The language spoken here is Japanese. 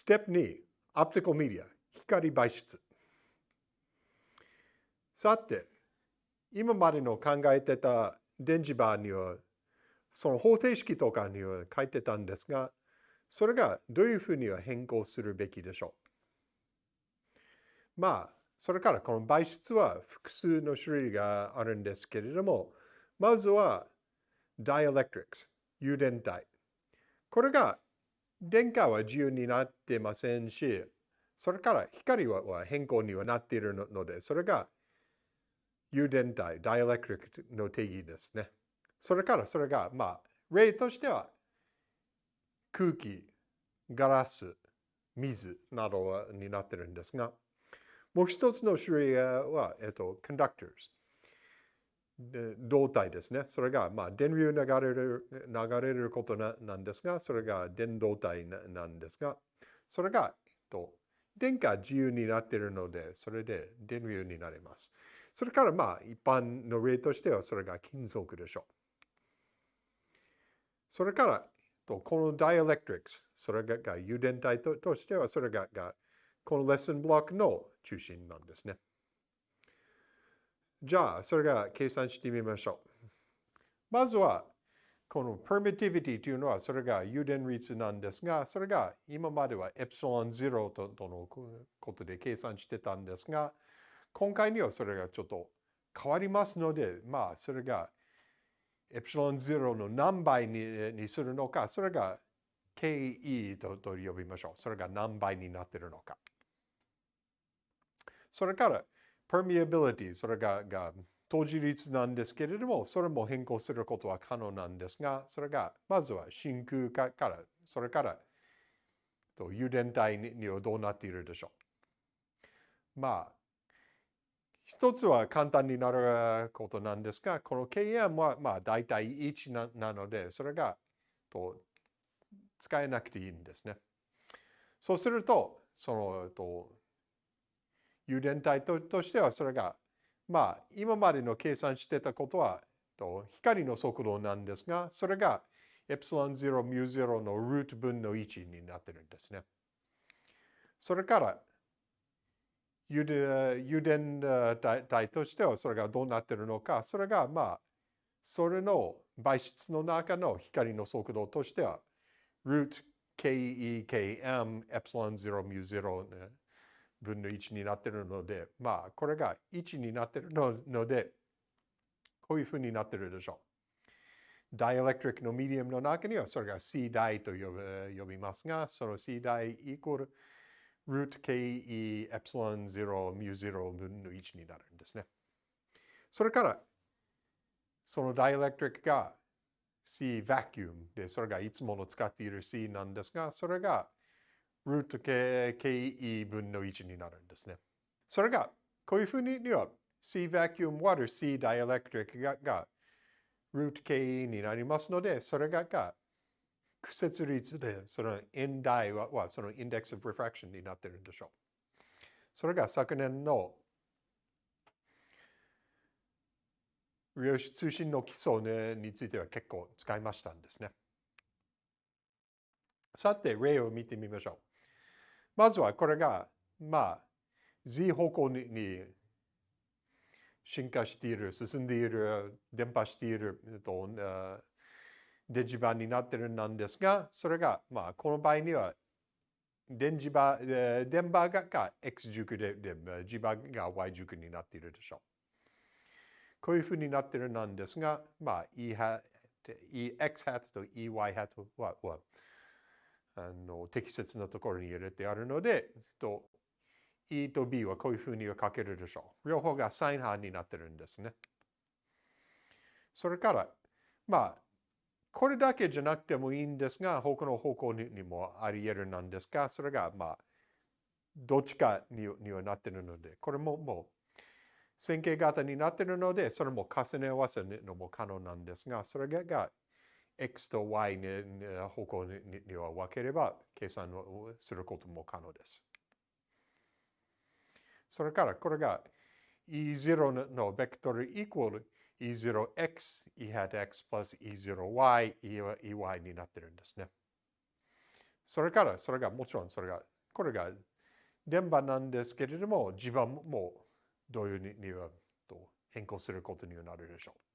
ステップ2、オプティカルメディア、光媒質。さて、今までの考えてた電磁場には、その方程式とかには書いてたんですが、それがどういうふうには変更するべきでしょう。まあ、それからこの媒質は複数の種類があるんですけれども、まずは dielectrics、誘電体。これが電荷は自由になってませんし、それから光は変更にはなっているので、それが誘電体、ダイエレクトリックの定義ですね。それからそれが、まあ、例としては空気、ガラス、水などになっているんですが、もう一つの種類は、えっと、コンダクターズ。胴体ですね。それが、まあ、電流流れる、流れることななんですが、それが電動体なんですが、それが、えっと、電荷自由になっているので、それで電流になります。それから、まあ、一般の例としては、それが金属でしょう。それから、とこのダイエレクトリックス、それが誘電体としては、それががこのレッスンブロックの中心なんですね。じゃあ、それが計算してみましょう。まずは、この permittivity というのは、それが誘電率なんですが、それが今まではエプシロン0ととのことで計算してたんですが、今回にはそれがちょっと変わりますので、まあ、それがエプシロン0の何倍ににするのか、それが KE とと呼びましょう。それが何倍になっているのか。それから、permeability、それがが当時率なんですけれども、それも変更することは可能なんですが、それが、まずは真空化から、それから、と誘電体にはどうなっているでしょう。まあ、一つは簡単になることなんですが、この KM はまあ大体1ななので、それがと使えなくていいんですね。そうすると、そのと誘電体ととしてはそれが、まあ、今までの計算してたことは、と光の速度なんですが、それがエプシロン0、ミュー0のルート分の1になってるんですね。それから、誘電体としてはそれがどうなってるのか、それがまあ、それの媒質の中の光の速度としては、ルート KEKM エプシロン0、ミュー0、分の1になってるので、まあ、これが1になってるので、こういうふうになってるでしょう。ダイエレクトリックのミディアムの中には、それが C 大と呼びますが、その C 大イコール、ルート KE エプシロン0ミュー0分の1になるんですね。それから、そのダイエレクトリックが C バキュームで、それがいつもの使っている C なんですが、それがルート KE 分の1になるんですね。それが、こういうふうには C vacuum water C dielectric ががルート KE になりますので、それがが屈折率で、その N 大ははその index of refraction になってるんでしょう。それが昨年の量子通信の基礎ねについては結構使いましたんですね。さて、例を見てみましょう。まずはこれが、まあ、Z 方向に進化している、進んでいる、伝播している、えっと、電磁場になってるなんですが、それが、まあ、この場合には、電磁場、電波がが X 軸で、磁場が Y 軸になっているでしょう。こういうふうになってるなんですが、まあ、E ハ EX ハットと EY ハットはあの適切なところに入れてあるので、と E と B はこういうふうには書けるでしょう。両方がサイン波になってるんですね。それから、まあ、これだけじゃなくてもいいんですが、他の方向にもあり得るなんですが、それが、まあ、どっちかににはなってるので、これももう線形型になってるので、それも重ね合わせるのも可能なんですが、それが x と y に方向には分ければ計算をすることも可能です。それからこれが e0 のベクトルイコール e0x, e hat x plus e0y, ey になってるんですね。それからそれがもちろんそれがこれが電波なんですけれども磁場もどういうにはと変更することになるでしょう。